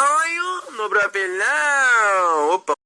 Olho no papelão. Opa.